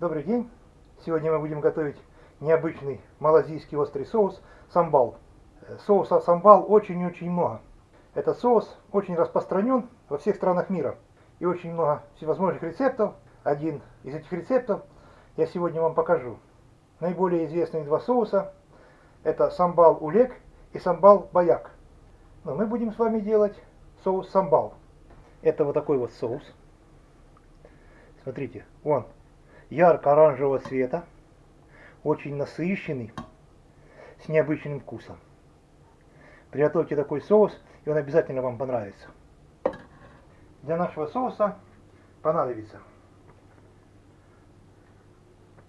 Добрый день! Сегодня мы будем готовить необычный малазийский острый соус самбал. Э, соуса самбал очень-очень много. Этот соус очень распространен во всех странах мира. И очень много всевозможных рецептов. Один из этих рецептов я сегодня вам покажу. Наиболее известные два соуса это самбал улек и самбал баяк. Но мы будем с вами делать соус самбал. Это вот такой вот соус. Смотрите, он ярко-оранжевого цвета, очень насыщенный, с необычным вкусом. Приготовьте такой соус, и он обязательно вам понравится. Для нашего соуса понадобится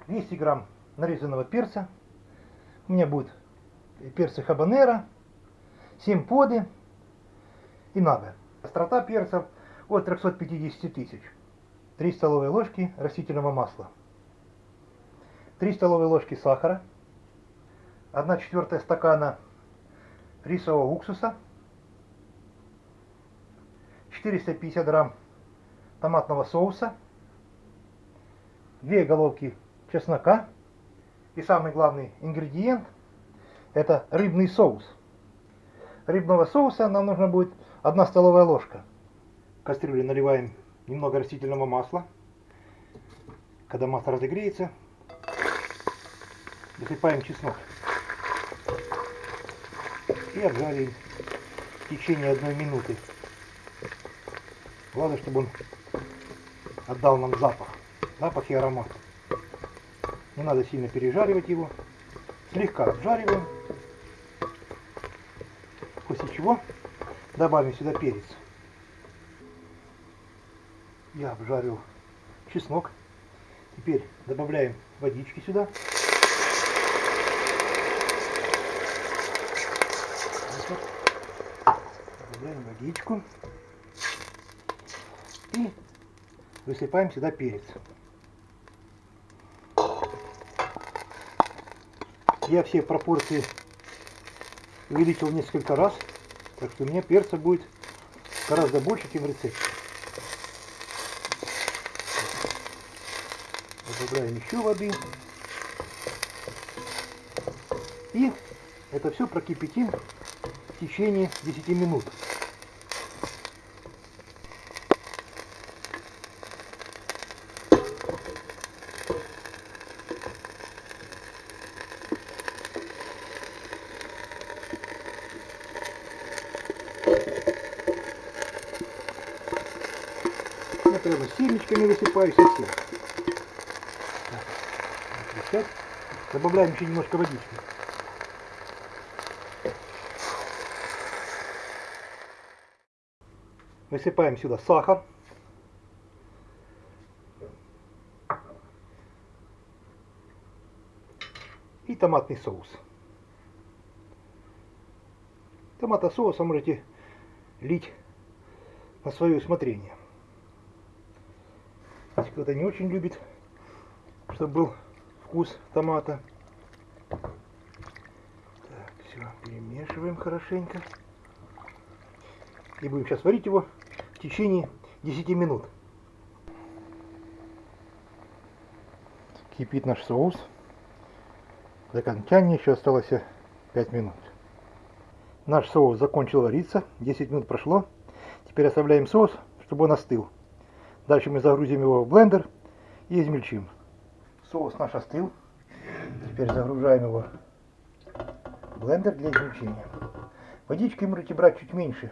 200 грамм нарезанного перца. У меня будет перцы хабанера, 7 поды и нага. Острота перцев от 350 тысяч. 3 столовые ложки растительного масла, 3 столовые ложки сахара, 1 четвертая стакана рисового уксуса, 450 грамм томатного соуса, 2 головки чеснока. И самый главный ингредиент это рыбный соус. Рыбного соуса нам нужно будет 1 столовая ложка. В кастрюле наливаем немного растительного масла. Когда масло разогреется, засыпаем чеснок. И обжариваем в течение одной минуты. Главное, чтобы он отдал нам запах. Запах и аромат. Не надо сильно пережаривать его. Слегка обжариваем. После чего добавим сюда перец я обжарил чеснок. Теперь добавляем водички сюда. Добавляем водичку. И высыпаем сюда перец. Я все пропорции увеличил несколько раз, так что у меня перца будет гораздо больше, чем в рецепте. Добавляем еще воды. И это все прокипятим в течение 10 минут. Я прямо семечками высыпаю совсем. Сейчас добавляем еще немножко водички. Высыпаем сюда сахар. И томатный соус. Томата соуса можете лить на свое усмотрение. Если кто-то не очень любит, чтобы был вкус томата. Так, все, перемешиваем хорошенько. И будем сейчас варить его в течение 10 минут. Кипит наш соус. До окончания еще осталось 5 минут. Наш соус закончил вариться. 10 минут прошло. Теперь оставляем соус, чтобы он остыл. Дальше мы загрузим его в блендер и измельчим. Соус наш остыл. Теперь загружаем его в блендер для измельчения. Водички можете брать чуть меньше.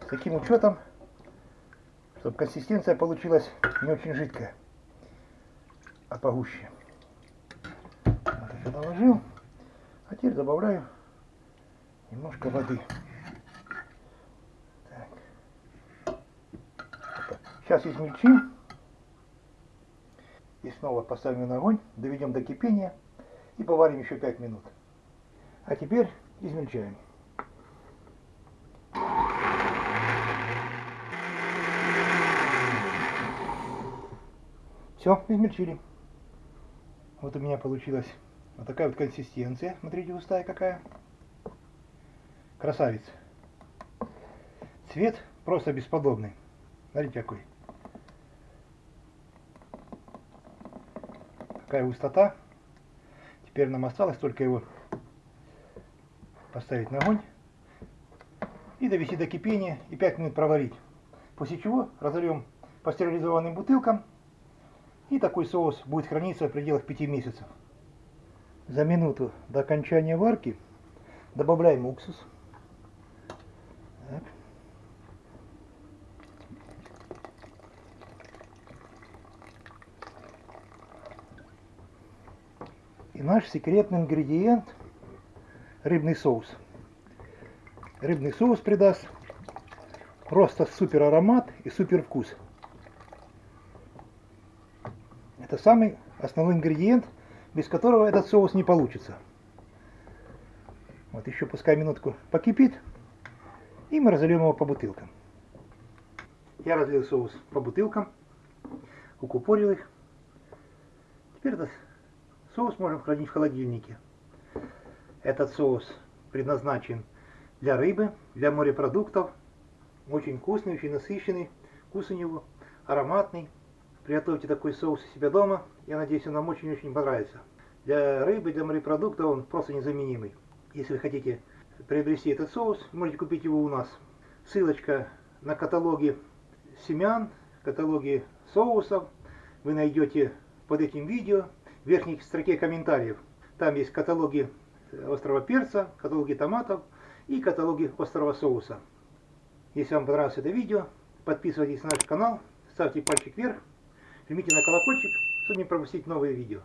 С таким учетом, чтобы консистенция получилась не очень жидкая, а погуще. Вот я наложил. А теперь добавляю немножко воды. Так. Сейчас измельчим. И снова поставим на огонь, доведем до кипения и поварим еще 5 минут. А теперь измельчаем. Все, измельчили. Вот у меня получилась вот такая вот консистенция. Смотрите, густая какая. Красавец. Цвет просто бесподобный. Смотрите какой. Какая густота. Теперь нам осталось только его поставить на огонь и довести до кипения и 5 минут проварить. После чего разольем по стерилизованным бутылкам и такой соус будет храниться в пределах 5 месяцев. За минуту до окончания варки добавляем уксус. Наш секретный ингредиент рыбный соус. Рыбный соус придаст просто супер аромат и супер вкус. Это самый основной ингредиент, без которого этот соус не получится. Вот еще пускай минутку покипит, и мы разольем его по бутылкам. Я разлил соус по бутылкам, укупорил их. Теперь этот соус можем хранить в холодильнике. Этот соус предназначен для рыбы, для морепродуктов. Очень вкусный, очень насыщенный. Вкус у него ароматный. Приготовьте такой соус у себя дома. Я надеюсь, он вам очень-очень понравится. Для рыбы, для морепродуктов он просто незаменимый. Если вы хотите приобрести этот соус, можете купить его у нас. Ссылочка на каталоги семян, каталоги соусов вы найдете под этим видео в верхней строке комментариев. Там есть каталоги острого перца, каталоги томатов и каталоги острого соуса. Если вам понравилось это видео, подписывайтесь на наш канал, ставьте пальчик вверх, жмите на колокольчик, чтобы не пропустить новые видео.